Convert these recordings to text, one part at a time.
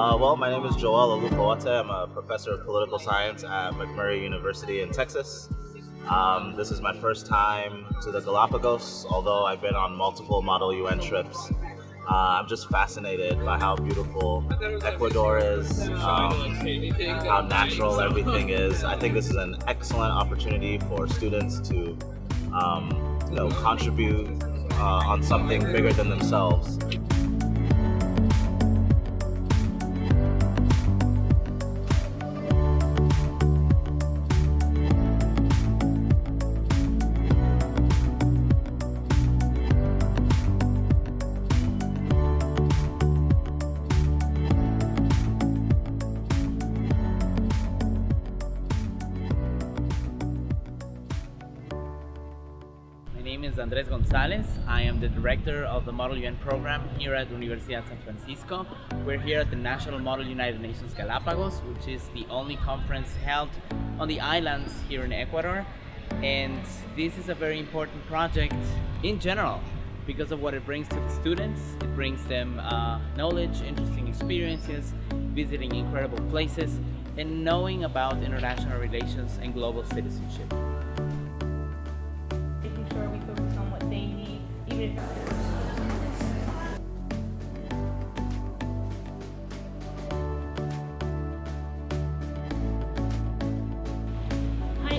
Uh, well, my name is Joel Olufoate. I'm a professor of political science at McMurry University in Texas. Um, this is my first time to the Galapagos, although I've been on multiple Model UN trips. Uh, I'm just fascinated by how beautiful Ecuador is, um, how natural everything is. I think this is an excellent opportunity for students to, um, you know, contribute uh, on something bigger than themselves. My name is Andres Gonzalez. I am the director of the Model UN program here at Universidad San Francisco. We're here at the National Model United Nations Galapagos, which is the only conference held on the islands here in Ecuador. And this is a very important project in general because of what it brings to the students. It brings them uh, knowledge, interesting experiences, visiting incredible places, and knowing about international relations and global citizenship. Hi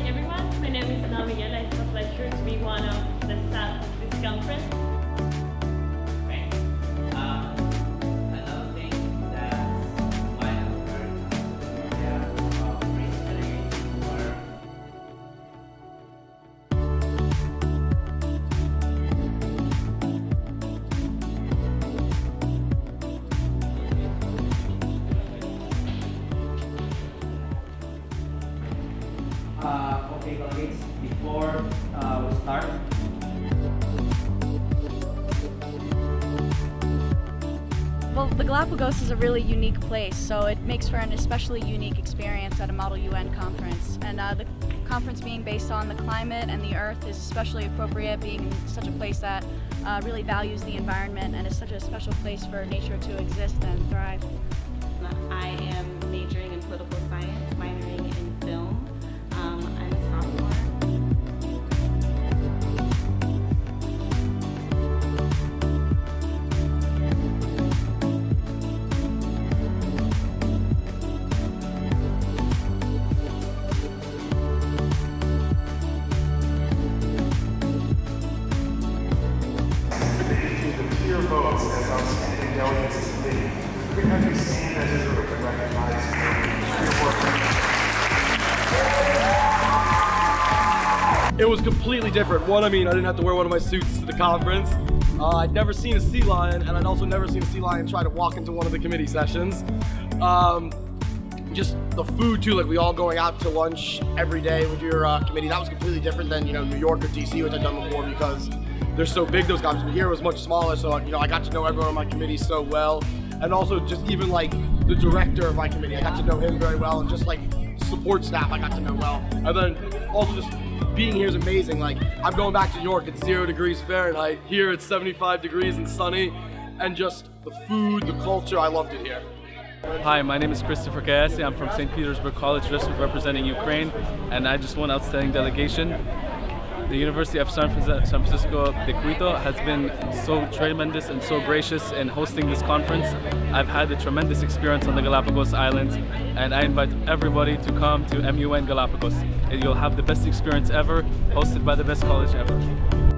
everyone, my name is Namiela. It's a pleasure to be one of the staff of this conference. Okay, colleagues, before uh, we start, Well, the Galapagos is a really unique place, so it makes for an especially unique experience at a Model UN conference. And uh, the conference being based on the climate and the earth is especially appropriate, being such a place that uh, really values the environment and is such a special place for nature to exist and thrive. I am majoring in political science, minoring in film. It was completely different. One, I mean, I didn't have to wear one of my suits to the conference. Uh, I'd never seen a sea lion, and I'd also never seen a sea lion try to walk into one of the committee sessions. Um, just the food too, like we all going out to lunch every day with your uh, committee. That was completely different than you know New York or DC, which I've done before because they're so big. Those conferences here was much smaller, so you know I got to know everyone on my committee so well, and also just even like the director of my committee, I got to know him very well, and just like support staff, I got to know well, and then also just being here is amazing. Like I'm going back to New York, it's zero degrees Fahrenheit. Here it's 75 degrees and sunny, and just the food, the culture, I loved it here. Hi, my name is Christopher Kayasi. I'm from St. Petersburg College, representing Ukraine, and I just won outstanding delegation. The University of San Francisco, de Quito has been so tremendous and so gracious in hosting this conference. I've had a tremendous experience on the Galapagos Islands, and I invite everybody to come to MUN Galapagos. And you'll have the best experience ever, hosted by the best college ever.